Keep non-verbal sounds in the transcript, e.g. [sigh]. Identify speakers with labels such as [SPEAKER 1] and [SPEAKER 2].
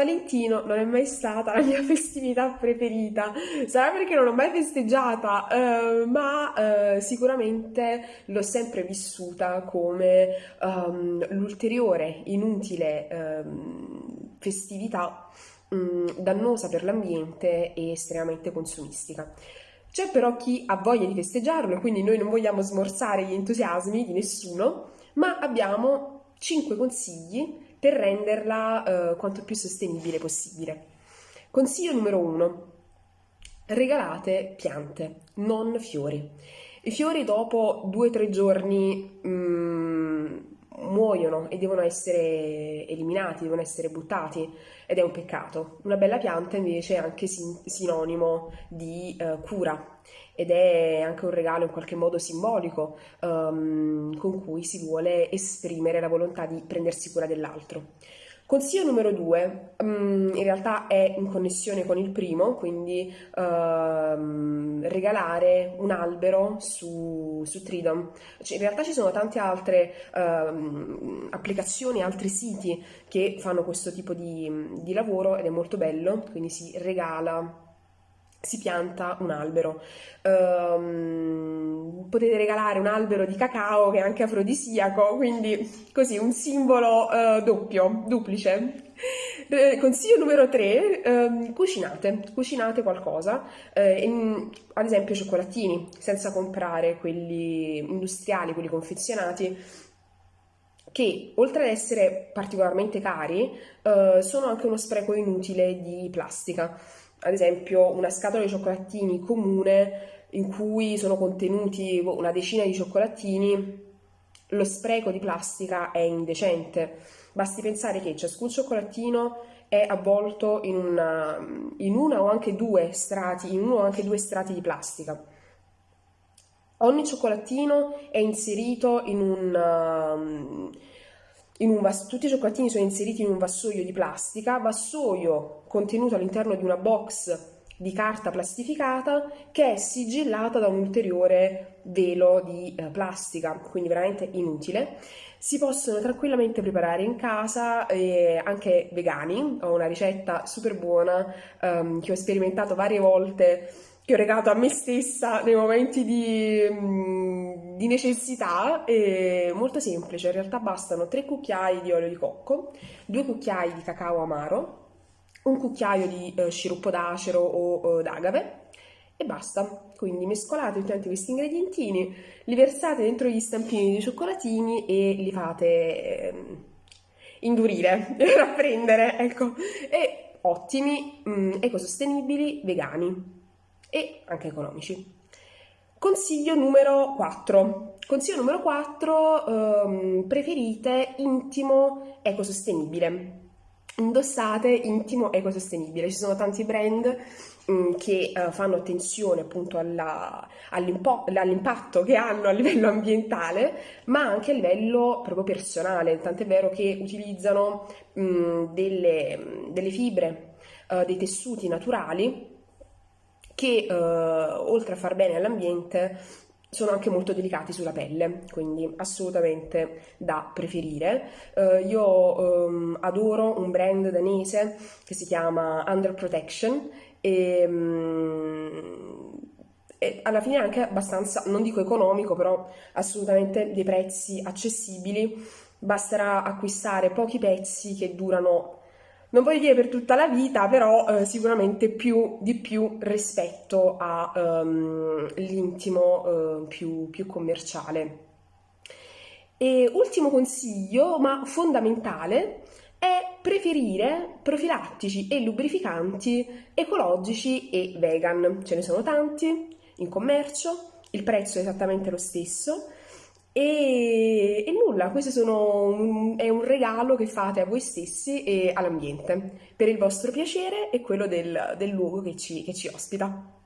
[SPEAKER 1] cioccolatino non è mai stata la mia [laughs] festività preferita. Sarà perché non l'ho mai festeggiata, eh, ma eh, sicuramente l'ho sempre vissuta come um, l'ulteriore inutile um, festività um, dannosa per l'ambiente e estremamente consumistica. C'è però chi ha voglia di festeggiarlo quindi noi non vogliamo smorzare gli entusiasmi di nessuno, ma abbiamo 5 consigli per renderla eh, quanto più sostenibile possibile. Consiglio numero 1. Regalate piante, non fiori. I fiori dopo 2-3 giorni mm, muoiono e devono essere eliminati, devono essere buttati ed è un peccato. Una bella pianta invece è anche sin- sinonimo di uh, cura ed è anche un regalo in qualche modo simbolico um, con cui si vuole esprimere la volontà di prendersi cura dell'altro. Consiglio numero due, um, in realtà è in connessione con il primo, quindi uh, regalare un albero su, su Tridom. Cioè, in realtà ci sono tante altre uh, applicazioni, altri siti che fanno questo tipo di, di lavoro ed è molto bello, quindi si regala si pianta un albero. Um, potete regalare un albero di cacao che è anche afrodisiaco, quindi così un simbolo uh, doppio, duplice. Eh, consiglio numero 3, eh, cucinate, cucinate qualcosa, eh, in, ad esempio cioccolatini, senza comprare quelli industriali, quelli confezionati, che oltre ad essere particolarmente cari, eh, sono anche uno spreco inutile di plastica. Ad esempio una scatola di cioccolatini comune in cui sono contenuti una decina di cioccolatini, lo spreco di plastica è indecente. Basti pensare che ciascun cioccolatino è avvolto in una, in una o anche due strati, in uno o anche due strati di plastica. Ogni cioccolatino è inserito in un, in un vas- tutti i cioccolatini sono inseriti in un vassoio di plastica, vassoio contenuto all'interno di una box di carta plastificata che è sigillata da un ulteriore velo di eh, plastica, quindi veramente inutile. Si possono tranquillamente preparare in casa, eh, anche vegani. Ho una ricetta super buona ehm, che ho sperimentato varie volte che ho regalato a me stessa nei momenti di, mm, di necessità, è molto semplice, in realtà bastano 3 cucchiai di olio di cocco, 2 cucchiai di cacao amaro, un cucchiaio di eh, sciroppo d'acero o eh, d'agave e basta. Quindi mescolate tutti questi ingredientini, li versate dentro gli stampini di cioccolatini e li fate eh, indurire, [laughs] rapprendere, ecco. E ottimi, mh, mm, ecosostenibili, vegani e anche economici. Consiglio numero 4. Consiglio numero 4, ehm, preferite intimo ecosostenibile. Indossate intimo ecosostenibile. Ci sono tanti brand mm, che uh, fanno attenzione appunto all'impatto che hanno a livello ambientale, ma anche a livello proprio personale. Tant'è vero che utilizzano mh, mm, delle, delle, fibre, uh, dei tessuti naturali che eh, oltre a far bene all'ambiente sono anche molto delicati sulla pelle, quindi assolutamente da preferire. Uh, io um, adoro un brand danese che si chiama Under Protection e, um, e alla fine è anche abbastanza, non dico economico, però assolutamente dei prezzi accessibili. Basterà acquistare pochi pezzi che durano non voglio dire per tutta la vita, però eh, sicuramente più di più rispetto all'intimo ehm, um, eh, più, più commerciale. E ultimo consiglio, ma fondamentale, è preferire profilattici e lubrificanti ecologici e vegan. Ce ne sono tanti in commercio, il prezzo è esattamente lo stesso e, e nulla, questo un, è un regalo che fate a voi stessi e all'ambiente per il vostro piacere e quello del, del luogo che ci, che ci ospita.